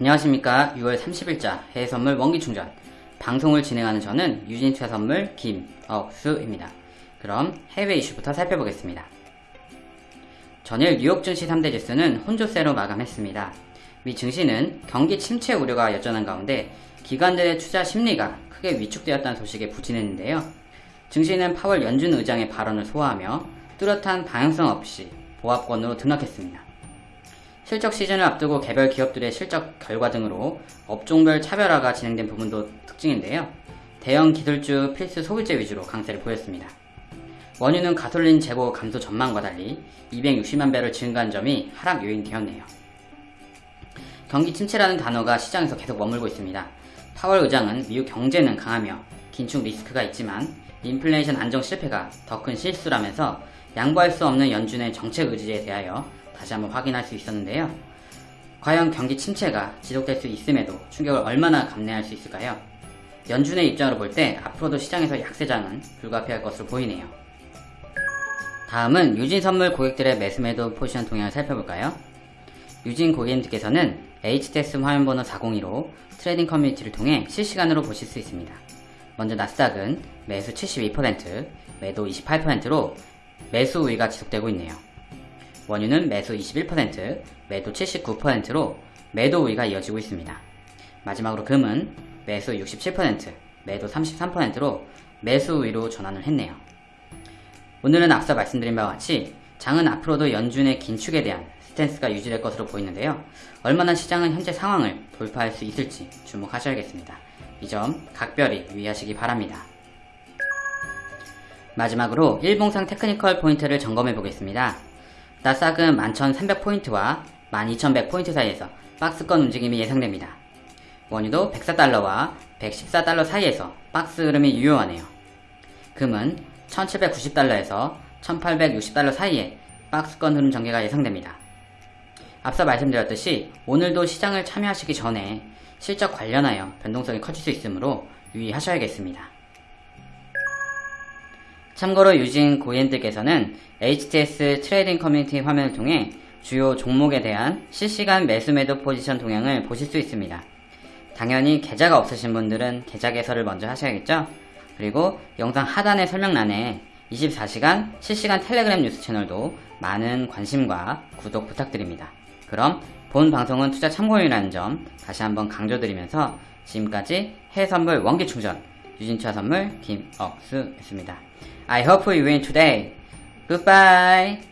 안녕하십니까 6월 30일자 해외선물 원기충전 방송을 진행하는 저는 유진투자선물 김억수입니다. 그럼 해외 이슈부터 살펴보겠습니다. 전일 뉴욕 증시 3대 지수는 혼조세로 마감했습니다. 미 증시는 경기 침체 우려가 여전한 가운데 기관들의 투자 심리가 크게 위축되었다는 소식에 부진했는데요. 증시는 파월 연준 의장의 발언을 소화하며 뚜렷한 방향성 없이 보합권으로 등락했습니다. 실적 시즌을 앞두고 개별 기업들의 실적 결과 등으로 업종별 차별화가 진행된 부분도 특징인데요. 대형 기술주 필수 소비재 위주로 강세를 보였습니다. 원유는 가솔린 재고 감소 전망과 달리 260만 배럴 증가한 점이 하락 요인 되었네요. 경기 침체라는 단어가 시장에서 계속 머물고 있습니다. 파월 의장은 미국 경제는 강하며 긴축 리스크가 있지만 인플레이션 안정 실패가 더 큰 실수라면서 양보할 수 없는 연준의 정책 의지에 대하여 다시 한번 확인할 수 있었는데요. 과연 경기 침체가 지속될 수 있음에도 충격을 얼마나 감내할 수 있을까요? 연준의 입장으로 볼 때 앞으로도 시장에서 약세장은 불가피할 것으로 보이네요. 다음은 유진 선물 고객들의 매수매도 포지션 동향을 살펴볼까요? 유진 고객님들께서는 HTS 화면번호 402로 trading 커뮤니티를 통해 실시간으로 보실 수 있습니다. 먼저 나스닥은 매수 72%, 매도 28%로 매수 우위가 지속되고 있네요. 원유는 매수 21%, 매도 79%로 매도 우위가 이어지고 있습니다. 마지막으로 금은 매수 67%, 매도 33%로 매수 우위로 전환을 했네요. 오늘은 앞서 말씀드린 바와 같이 장은 앞으로도 연준의 긴축에 대한 stance가 유지될 것으로 보이는데요. 얼마나 시장은 현재 상황을 돌파할 수 있을지 주목하셔야겠습니다. 이 점 각별히 유의하시기 바랍니다. 마지막으로 일봉상 technical 포인트를 점검해 보겠습니다. 나스닥은 11,300포인트와 12,100포인트 사이에서 박스권 움직임이 예상됩니다. 원유도 104달러와 114달러 사이에서 박스 흐름이 유효하네요. 금은 1790달러에서 1860달러 사이에 박스권 흐름 전개가 예상됩니다. 앞서 말씀드렸듯이 오늘도 시장을 참여하시기 전에 실적 관련하여 변동성이 커질 수 있으므로 유의하셔야겠습니다. 참고로 유진 고객님들께서는 HTS trading 커뮤니티 화면을 통해 주요 종목에 대한 실시간 매수 매도 포지션 동향을 보실 수 있습니다. 당연히 계좌가 없으신 분들은 계좌 개설을 먼저 하셔야겠죠? 그리고 영상 하단의 설명란에 24시간 실시간 텔레그램 뉴스 채널도 많은 관심과 구독 부탁드립니다. 그럼 본 방송은 투자 참고용이라는 점 다시 한번 강조드리면서 지금까지 해선물 원기충전 유진투자 선물 김억수였습니다. I hope you win today. Goodbye.